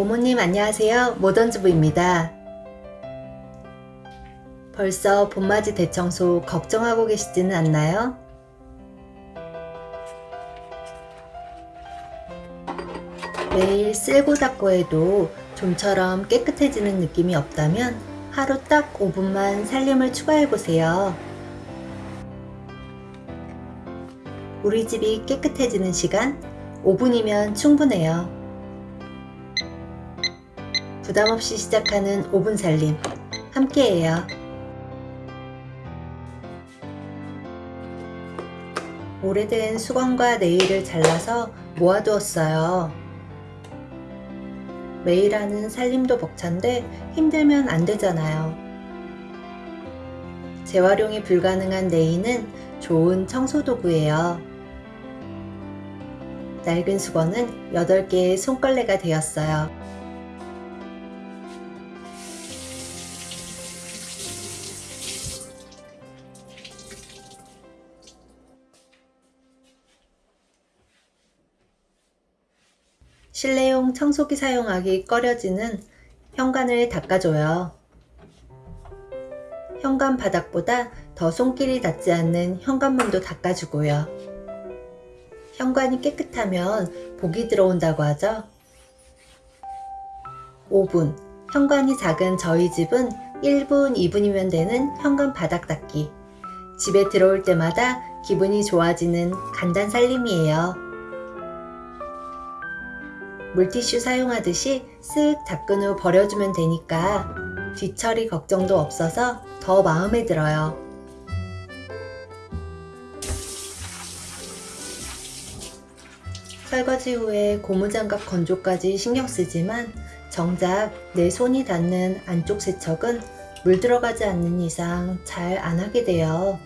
모모님 안녕하세요. 모던주부입니다. 벌써 봄맞이 대청소 걱정하고 계시지는 않나요? 매일 쓸고 닦고 해도 좀처럼 깨끗해지는 느낌이 없다면 하루 딱 5분만 살림을 추가해보세요. 우리 집이 깨끗해지는 시간 5분이면 충분해요. 부담없이 시작하는 5분 살림 함께해요. 오래된 수건과 네일을 잘라서 모아두었어요. 매일 하는 살림도 벅찬데 힘들면 안 되잖아요. 재활용이 불가능한 네일은 좋은 청소도구예요. 낡은 수건은 8개의 손걸레가 되었어요. 실내용 청소기 사용하기 꺼려지는 현관을 닦아줘요. 현관 바닥보다 더 손길이 닿지 않는 현관문도 닦아주고요. 현관이 깨끗하면 복이 들어온다고 하죠. 5분. 현관이 작은 저희 집은 1분, 2분이면 되는 현관 바닥 닦기. 집에 들어올 때마다 기분이 좋아지는 간단 살림이에요. 물티슈 사용하듯이 쓱 닦은 후 버려주면 되니까 뒤처리 걱정도 없어서 더 마음에 들어요. 설거지 후에 고무장갑 건조까지 신경 쓰지만 정작 내 손이 닿는 안쪽 세척은 물 들어가지 않는 이상 잘 안 하게 돼요.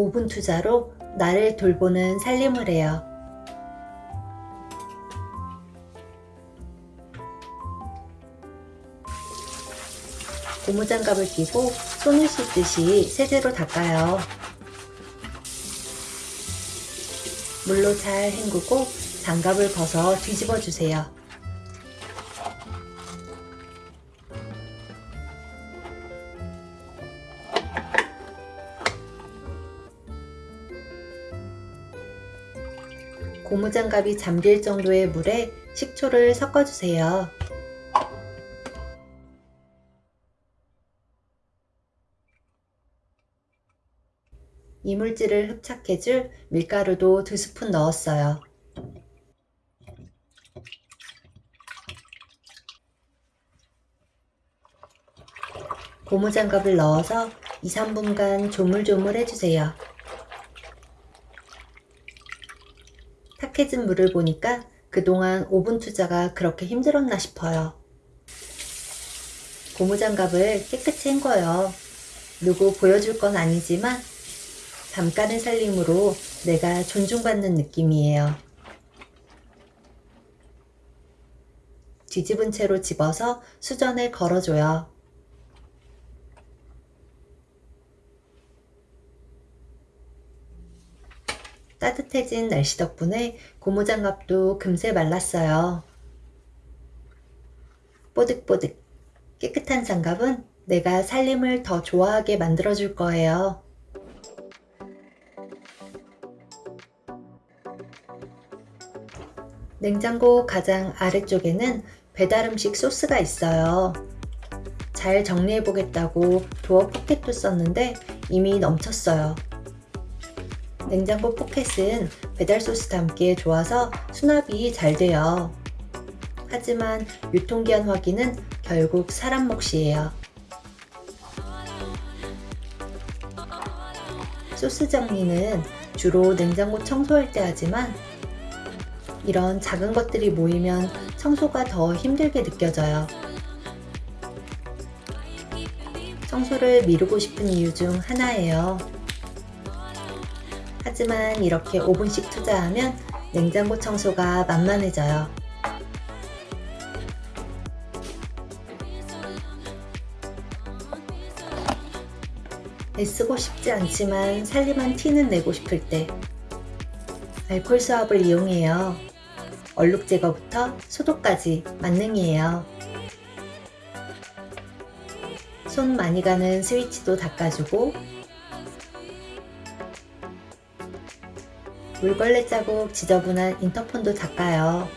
5분 투자로 나를 돌보는 살림을 해요. 고무장갑을 끼고 손을 씻듯이 세제로 닦아요. 물로 잘 헹구고 장갑을 벗어 뒤집어 주세요. 고무장갑이 잠길 정도의 물에 식초를 섞어주세요. 이물질을 흡착해줄 밀가루도 2스푼 넣었어요. 고무장갑을 넣어서 2-3분간 조물조물 해주세요. 탁해진 물을 보니까 그동안 오븐 투자가 그렇게 힘들었나 싶어요. 고무장갑을 깨끗이 헹궈요. 누구 보여줄 건 아니지만 잠깐의 살림으로 내가 존중받는 느낌이에요. 뒤집은 채로 집어서 수전에 걸어줘요. 따뜻해진 날씨 덕분에 고무장갑도 금세 말랐어요. 뽀득뽀득 깨끗한 장갑은 내가 살림을 더 좋아하게 만들어줄 거예요. 냉장고 가장 아래쪽에는 배달음식 소스가 있어요. 잘 정리해보겠다고 도어 포켓도 썼는데 이미 넘쳤어요. 냉장고 포켓은 배달 소스 담기에 좋아서 수납이 잘 돼요. 하지만 유통기한 확인은 결국 사람 몫이에요. 소스 정리는 주로 냉장고 청소할 때 하지만 이런 작은 것들이 모이면 청소가 더 힘들게 느껴져요. 청소를 미루고 싶은 이유 중 하나예요. 하지만 이렇게 5분씩 투자하면 냉장고 청소가 만만해져요. 애쓰고 싶지 않지만 살림한 티는 내고 싶을 때 알콜 수압을 이용해요. 얼룩 제거부터 소독까지 만능이에요. 손 많이 가는 스위치도 닦아주고 물걸레 자국 지저분한 인터폰도 닦아요.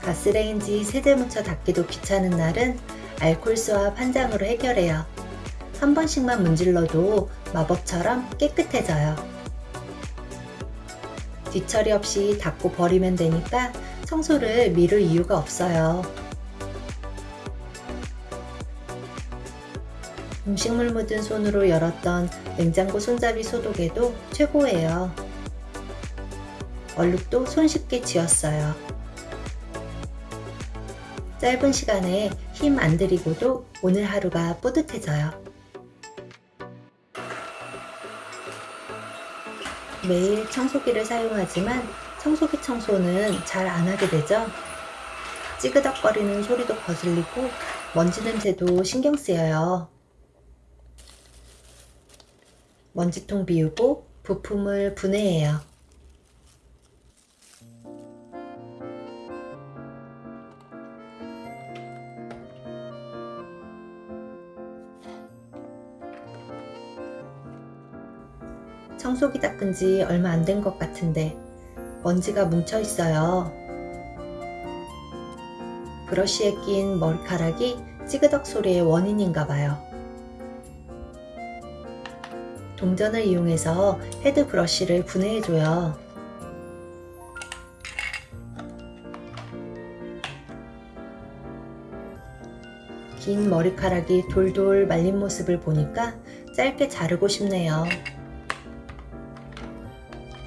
가스레인지 세제 묻혀 닦기도 귀찮은 날은 알콜 수압 한 장으로 해결해요. 한 번씩만 문질러도 마법처럼 깨끗해져요. 뒤처리 없이 닦고 버리면 되니까 청소를 미룰 이유가 없어요. 음식물 묻은 손으로 열었던 냉장고 손잡이 소독에도 최고예요. 얼룩도 손쉽게 지웠어요. 짧은 시간에 힘 안 들이고도 오늘 하루가 뿌듯해져요. 매일 청소기를 사용하지만 청소기 청소는 잘 안 하게 되죠. 찌그덕거리는 소리도 거슬리고 먼지 냄새도 신경 쓰여요. 먼지통 비우고 부품을 분해해요. 청소기 닦은 지 얼마 안 된 것 같은데 먼지가 뭉쳐 있어요. 브러쉬에 낀 머리카락이 찌그덕 소리의 원인인가 봐요. 동전을 이용해서 헤드 브러쉬를 분해해줘요. 긴 머리카락이 돌돌 말린 모습을 보니까 짧게 자르고 싶네요.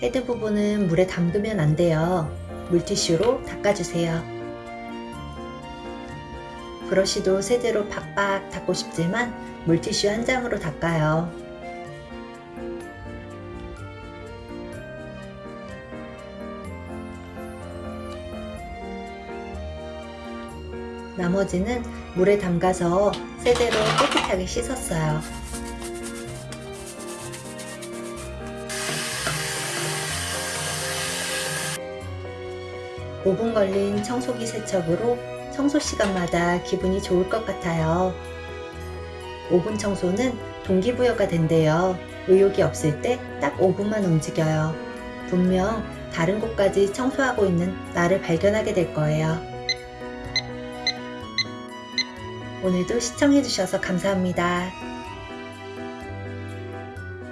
헤드 부분은 물에 담그면 안 돼요. 물티슈로 닦아주세요. 브러쉬도 세제로 팍팍 닦고 싶지만 물티슈 한 장으로 닦아요. 나머지는 물에 담가서 세제로 깨끗하게 씻었어요. 5분 걸린 청소기 세척으로 청소 시간마다 기분이 좋을 것 같아요. 5분 청소는 동기부여가 된대요. 의욕이 없을 때딱 5분만 움직여요. 분명 다른 곳까지 청소하고 있는 나를 발견하게 될 거예요. 오늘도 시청해주셔서 감사합니다.